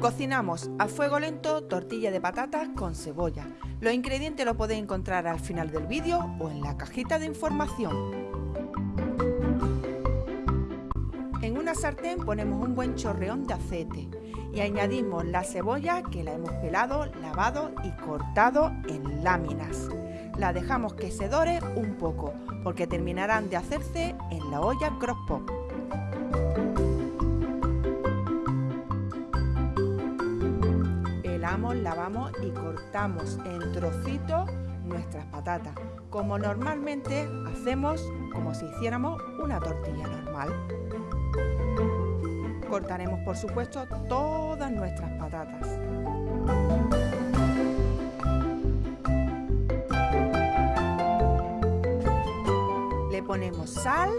Cocinamos a fuego lento tortilla de patatas con cebolla. Los ingredientes los podéis encontrar al final del vídeo o en la cajita de información. En una sartén ponemos un buen chorreón de aceite y añadimos la cebolla que la hemos pelado, lavado y cortado en láminas. La dejamos que se dore un poco porque terminarán de hacerse en la olla crock-pot. lavamos y cortamos en trocitos nuestras patatas, como normalmente hacemos como si hiciéramos una tortilla normal. Cortaremos por supuesto todas nuestras patatas. Le ponemos sal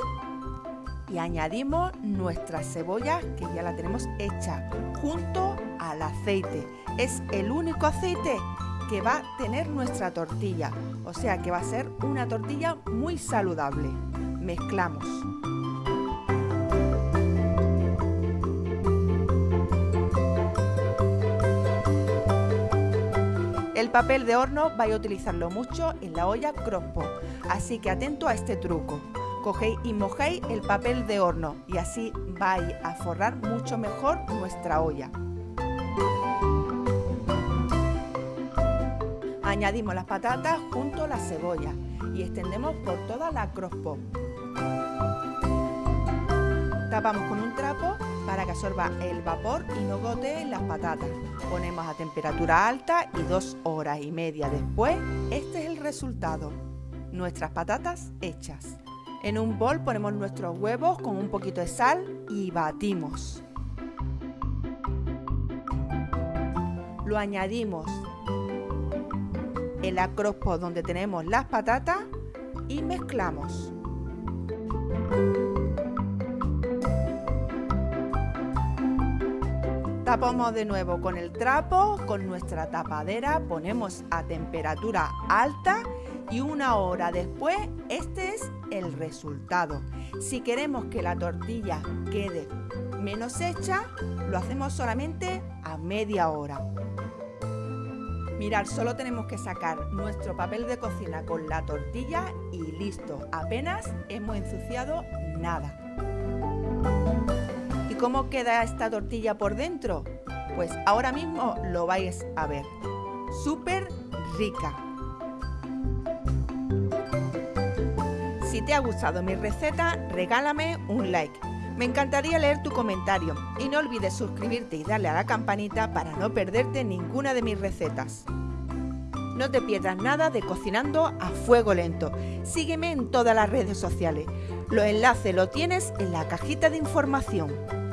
y añadimos nuestras cebollas que ya la tenemos hecha junto al aceite. Es el único aceite que va a tener nuestra tortilla, o sea que va a ser una tortilla muy saludable. Mezclamos. El papel de horno vais a utilizarlo mucho en la olla crockpot, así que atento a este truco cogéis y mojáis el papel de horno y así vais a forrar mucho mejor nuestra olla. Añadimos las patatas junto a la cebolla y extendemos por toda la crosspot. Tapamos con un trapo para que absorba el vapor y no gotee las patatas. Ponemos a temperatura alta y dos horas y media después, este es el resultado. Nuestras patatas hechas. En un bol ponemos nuestros huevos con un poquito de sal y batimos. Lo añadimos en la crockpot donde tenemos las patatas y mezclamos. Tapamos de nuevo con el trapo, con nuestra tapadera, ponemos a temperatura alta y una hora después este es el resultado. Si queremos que la tortilla quede menos hecha, lo hacemos solamente a media hora. Mirad, solo tenemos que sacar nuestro papel de cocina con la tortilla y listo. Apenas hemos ensuciado nada. ¿Y cómo queda esta tortilla por dentro? Pues ahora mismo lo vais a ver. Súper rica. Si te ha gustado mi receta, regálame un like. Me encantaría leer tu comentario y no olvides suscribirte y darle a la campanita para no perderte ninguna de mis recetas. No te pierdas nada de Cocinando a Fuego Lento. Sígueme en todas las redes sociales. Los enlaces los tienes en la cajita de información.